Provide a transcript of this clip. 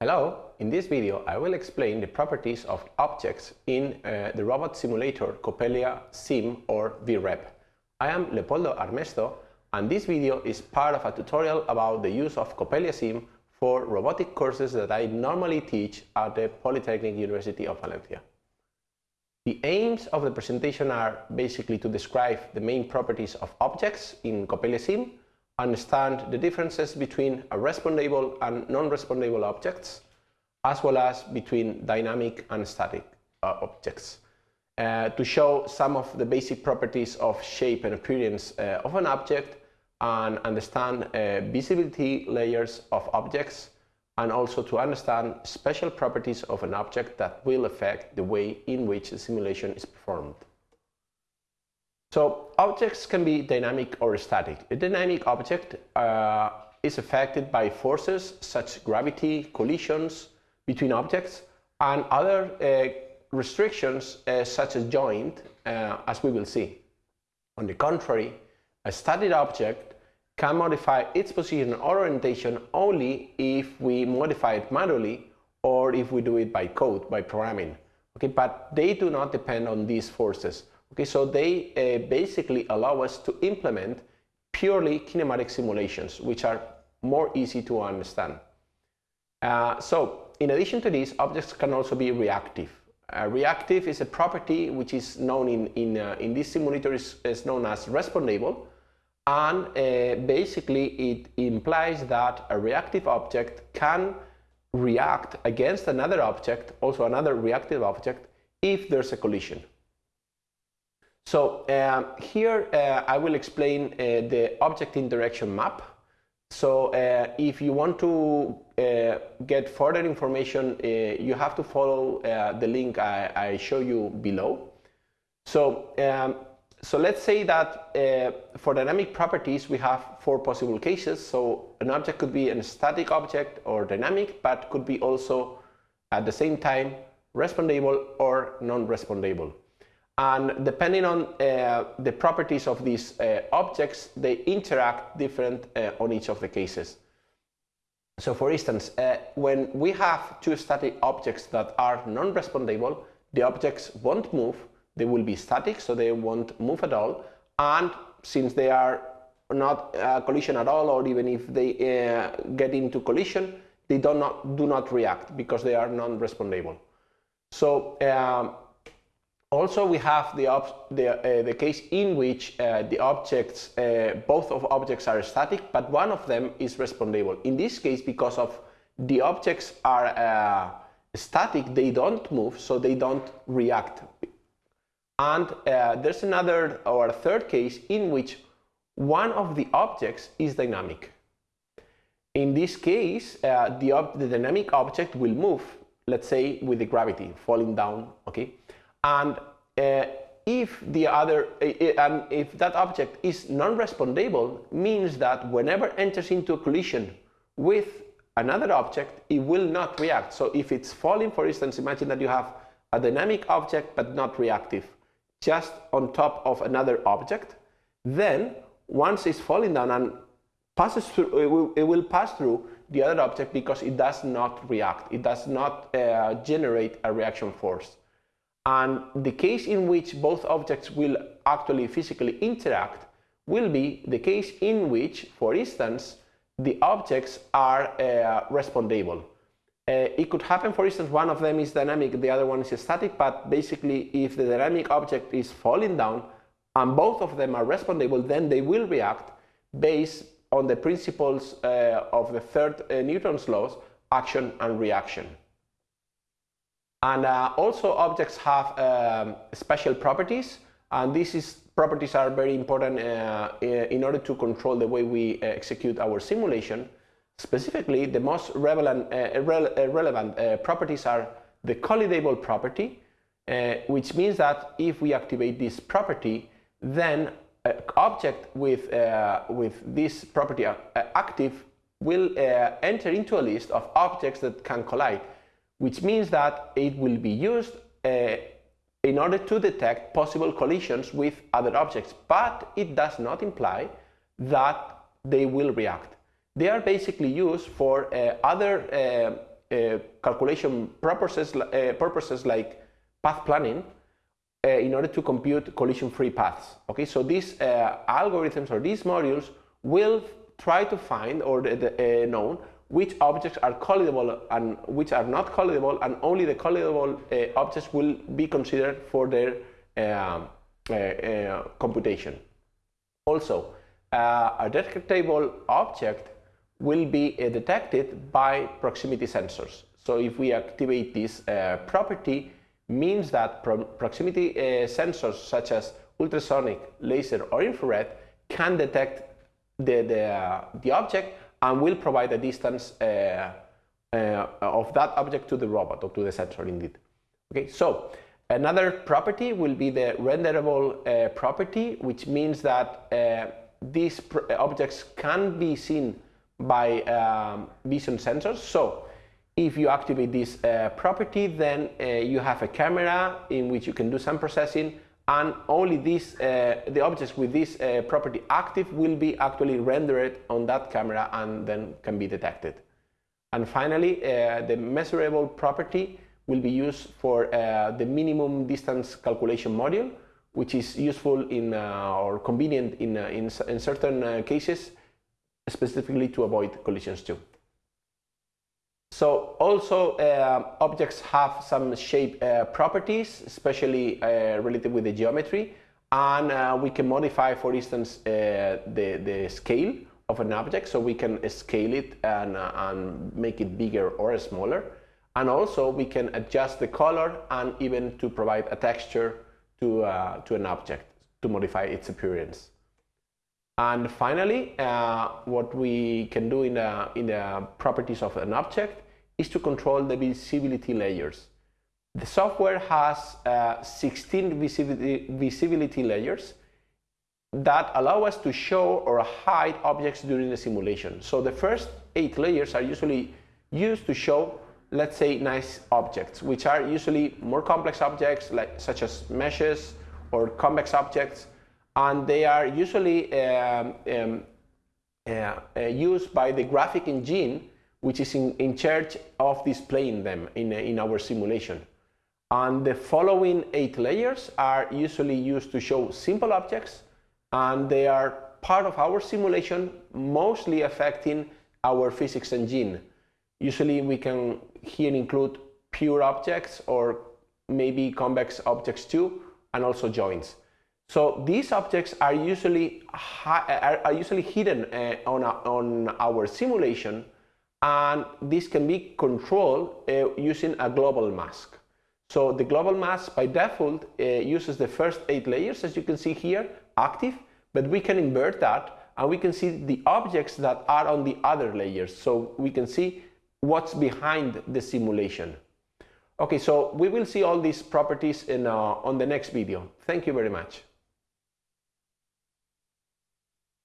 Hello, in this video I will explain the properties of objects in uh, the robot simulator Coppelia Sim or VREP. I am Leopoldo Armesto and this video is part of a tutorial about the use of Coppelia Sim for robotic courses that I normally teach at the Polytechnic University of Valencia. The aims of the presentation are basically to describe the main properties of objects in Coppelia Sim understand the differences between a respondable and non-respondable objects, as well as between dynamic and static uh, objects. Uh, to show some of the basic properties of shape and appearance uh, of an object and understand uh, visibility layers of objects and also to understand special properties of an object that will affect the way in which the simulation is performed. So objects can be dynamic or static. A dynamic object uh, is affected by forces such as gravity, collisions between objects, and other uh, restrictions uh, such as joint, uh, as we will see. On the contrary, a static object can modify its position or orientation only if we modify it manually or if we do it by code, by programming. Okay, but they do not depend on these forces. Okay, so they uh, basically allow us to implement purely kinematic simulations, which are more easy to understand. Uh, so, in addition to this, objects can also be reactive. Uh, reactive is a property which is known in, in, uh, in this simulator is, is, known as respondable, and uh, basically it implies that a reactive object can react against another object, also another reactive object, if there's a collision. So um, here uh, I will explain uh, the object interaction map. So uh, if you want to uh, get further information, uh, you have to follow uh, the link I, I, show you below. So, um, so let's say that for dynamic properties we have four possible cases. So an object could be a static object or dynamic, but could be also at the same time respondable or non-respondable and depending on uh, the properties of these uh, objects, they interact different uh, on each of the cases. So for instance, uh, when we have two static objects that are non-respondable, the objects won't move, they will be static, so they won't move at all, and since they are not uh, collision at all, or even if they uh, get into collision, they do not, do not react because they are non-respondable. So um, also, we have the, the, uh, the case in which uh, the objects, uh, both of objects are static, but one of them is respondable. In this case, because of the objects are uh, static, they don't move, so they don't react. And uh, there's another or third case in which one of the objects is dynamic. In this case, uh, the, the dynamic object will move, let's say with the gravity falling down, okay? And uh, if the other, uh, um, if that object is non-respondable, means that whenever enters into a collision with another object, it will not react. So if it's falling, for instance, imagine that you have a dynamic object but not reactive, just on top of another object, then once it's falling down and passes through, it will, it will pass through the other object because it does not react. It does not uh, generate a reaction force. And the case in which both objects will actually physically interact will be the case in which, for instance, the objects are uh, respondable. Uh, it could happen, for instance, one of them is dynamic, the other one is static, but basically if the dynamic object is falling down and both of them are respondable, then they will react based on the principles uh, of the third uh, Newton's laws, action and reaction. And uh, also objects have um, special properties and these properties are very important uh, in order to control the way we uh, execute our simulation. Specifically, the most relevant, uh, relevant uh, properties are the collidable property, which means that if we activate this property, then an object with, with this property active will enter into a list of objects that can collide which means that it will be used uh, in order to detect possible collisions with other objects, but it does not imply that they will react. They are basically used for uh, other uh, uh, calculation purposes, uh, purposes like path planning uh, in order to compute collision-free paths. Okay, so these algorithms or these modules will try to find or the, the, uh, know which objects are collidable and which are not collidable, and only the collidable uh, objects will be considered for their um, computation. Also, a detectable object will be detected by proximity sensors. So if we activate this property, means that pro proximity uh, sensors such as ultrasonic, laser or infrared can detect the, the, uh, the object and will provide a distance uh, uh of that object to the robot or to the sensor indeed. Okay, so another property will be the renderable uh, property, which means that uh, these objects can be seen by um, vision sensors. So if you activate this uh, property, then uh, you have a camera in which you can do some processing and only these, uh, the objects with this uh, property active will be actually rendered on that camera and then can be detected. And finally, uh, the measurable property will be used for uh, the minimum distance calculation module, which is useful in or convenient in, in, in certain cases, specifically to avoid collisions too. So also uh, objects have some shape uh, properties, especially uh, related with the geometry, and uh, we can modify, for instance, uh, the, the scale of an object, so we can scale it and, uh, and make it bigger or smaller. And also we can adjust the color and even to provide a texture to, to an object to modify its appearance. And finally, uh, what we can do in the, in the properties of an object is to control the visibility layers. The software has uh, 16 visibility, visibility layers that allow us to show or hide objects during the simulation. So the first eight layers are usually used to show, let's say, nice objects, which are usually more complex objects like such as meshes or convex objects, and they are usually um, um, uh, uh, used by the graphic engine which is in, in charge of displaying them in, in our simulation. And the following eight layers are usually used to show simple objects, and they are part of our simulation, mostly affecting our physics engine. Usually we can here include pure objects or maybe convex objects too, and also joints. So these objects are usually, are, usually hidden uh, on, a, on our simulation and this can be controlled uh, using a global mask. So the global mask by default uh, uses the first eight layers as you can see here active but we can invert that and we can see the objects that are on the other layers so we can see what's behind the simulation. Okay, so we will see all these properties in, uh, on the next video. Thank you very much.